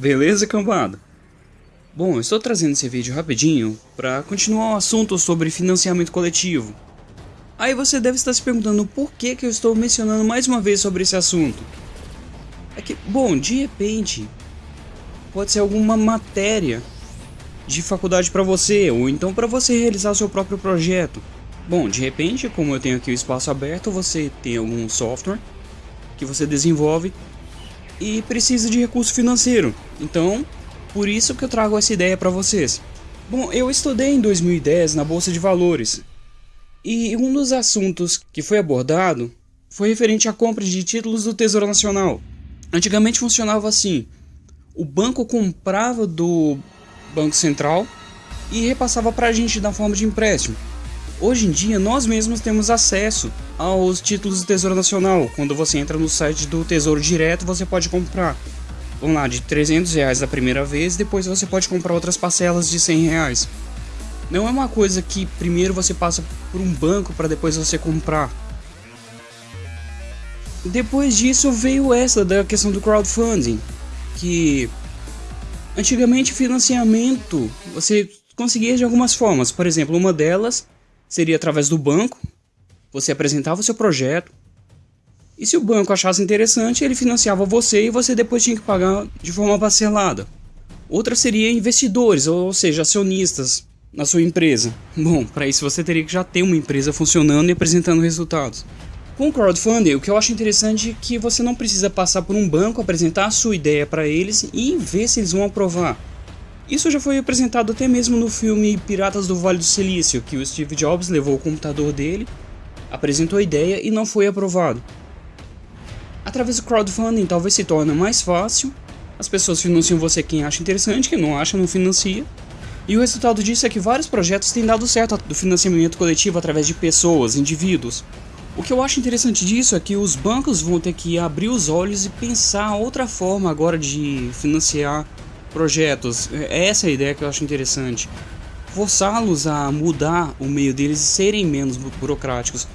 Beleza, cambada? Bom, estou trazendo esse vídeo rapidinho para continuar o assunto sobre financiamento coletivo. Aí você deve estar se perguntando por que, que eu estou mencionando mais uma vez sobre esse assunto. É que, bom, de repente, pode ser alguma matéria de faculdade para você, ou então para você realizar seu próprio projeto. Bom, de repente, como eu tenho aqui o espaço aberto, você tem algum software que você desenvolve e precisa de recurso financeiro. Então, por isso que eu trago essa ideia para vocês. Bom, eu estudei em 2010 na Bolsa de Valores. E um dos assuntos que foi abordado foi referente à compra de títulos do Tesouro Nacional. Antigamente funcionava assim: o banco comprava do Banco Central e repassava para a gente na forma de empréstimo. Hoje em dia, nós mesmos temos acesso aos títulos do Tesouro Nacional. Quando você entra no site do Tesouro Direto, você pode comprar. Vamos lá, de 300 reais da primeira vez, depois você pode comprar outras parcelas de 100 reais. Não é uma coisa que primeiro você passa por um banco para depois você comprar. Depois disso veio essa da questão do crowdfunding, que antigamente financiamento você conseguia de algumas formas. Por exemplo, uma delas seria através do banco. Você apresentava o seu projeto. E se o banco achasse interessante, ele financiava você e você depois tinha que pagar de forma parcelada. Outra seria investidores, ou seja, acionistas na sua empresa. Bom, para isso você teria que já ter uma empresa funcionando e apresentando resultados. Com o crowdfunding, o que eu acho interessante é que você não precisa passar por um banco, apresentar a sua ideia para eles e ver se eles vão aprovar. Isso já foi apresentado até mesmo no filme Piratas do Vale do Silício, que o Steve Jobs levou o computador dele, apresentou a ideia e não foi aprovado. Através do crowdfunding talvez se torne mais fácil, as pessoas financiam você quem acha interessante, quem não acha não financia, e o resultado disso é que vários projetos têm dado certo do financiamento coletivo através de pessoas, indivíduos. O que eu acho interessante disso é que os bancos vão ter que abrir os olhos e pensar outra forma agora de financiar projetos. É essa é a ideia que eu acho interessante. Forçá-los a mudar o meio deles e serem menos burocráticos.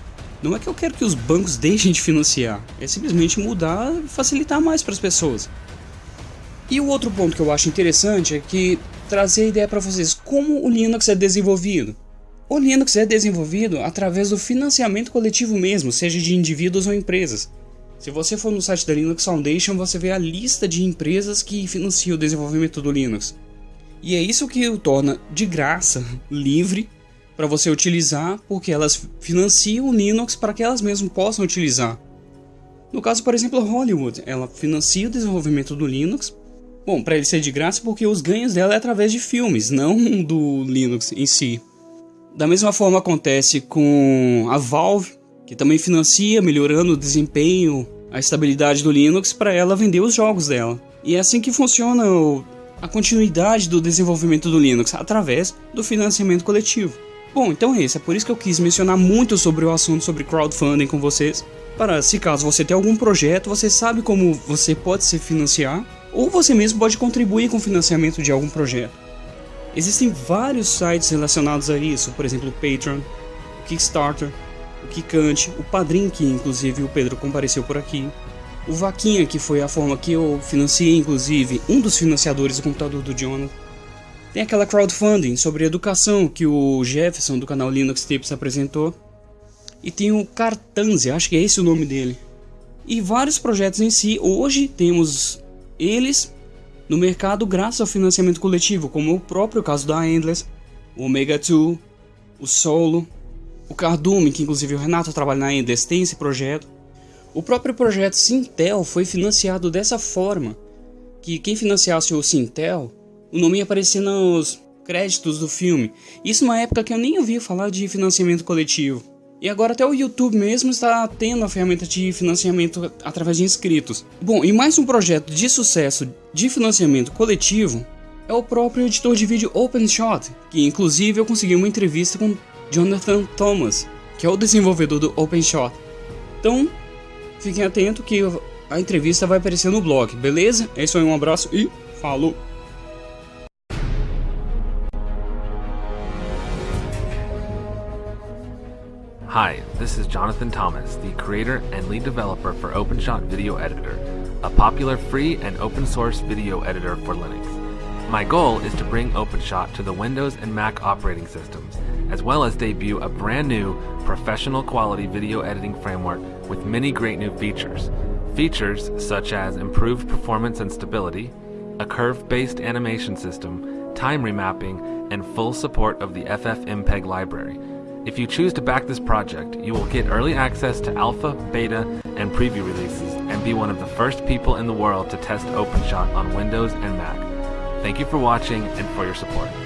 Não é que eu quero que os bancos deixem de financiar, é simplesmente mudar e facilitar mais para as pessoas. E o outro ponto que eu acho interessante é que trazer a ideia para vocês como o Linux é desenvolvido. O Linux é desenvolvido através do financiamento coletivo mesmo, seja de indivíduos ou empresas. Se você for no site da Linux Foundation, você vê a lista de empresas que financiam o desenvolvimento do Linux. E é isso que o torna de graça, livre, para você utilizar, porque elas financiam o Linux para que elas mesmas possam utilizar. No caso, por exemplo, Hollywood, ela financia o desenvolvimento do Linux. Bom, para ele ser de graça, porque os ganhos dela é através de filmes, não do Linux em si. Da mesma forma acontece com a Valve, que também financia, melhorando o desempenho a estabilidade do Linux para ela vender os jogos dela. E é assim que funciona o, a continuidade do desenvolvimento do Linux através do financiamento coletivo. Bom, então é isso, é por isso que eu quis mencionar muito sobre o assunto sobre crowdfunding com vocês. Para se caso você tenha algum projeto, você sabe como você pode se financiar, ou você mesmo pode contribuir com o financiamento de algum projeto. Existem vários sites relacionados a isso, por exemplo, o Patreon, o Kickstarter, o Kikante, o Padrim, que inclusive o Pedro compareceu por aqui, o Vaquinha, que foi a forma que eu financiei, inclusive, um dos financiadores do computador do Jonathan. Tem aquela crowdfunding sobre educação que o Jefferson do canal Linux Tips apresentou. E tem o Cartanzia, acho que é esse o nome dele. E vários projetos em si, hoje temos eles no mercado graças ao financiamento coletivo, como o próprio caso da Endless, o Omega 2, o Solo, o Cardume, que inclusive o Renato trabalha na Endes, tem esse projeto. O próprio projeto Sintel foi financiado dessa forma, que quem financiasse o Sintel, o nome ia aparecer nos créditos do filme. Isso numa época que eu nem ouvia falar de financiamento coletivo. E agora até o YouTube mesmo está tendo a ferramenta de financiamento através de inscritos. Bom, e mais um projeto de sucesso de financiamento coletivo é o próprio editor de vídeo OpenShot, que inclusive eu consegui uma entrevista com Jonathan Thomas, que é o desenvolvedor do OpenShot. Então, fiquem atentos que a entrevista vai aparecer no blog, beleza? É isso aí, um abraço e falou! Hi, this is Jonathan Thomas, the creator and lead developer for OpenShot Video Editor, a popular free and open source video editor for Linux. My goal is to bring OpenShot to the Windows and Mac operating systems, as well as debut a brand new, professional quality video editing framework with many great new features. Features such as improved performance and stability, a curve-based animation system, time remapping, and full support of the FFmpeg library. If you choose to back this project, you will get early access to alpha, beta, and preview releases and be one of the first people in the world to test OpenShot on Windows and Mac. Thank you for watching and for your support.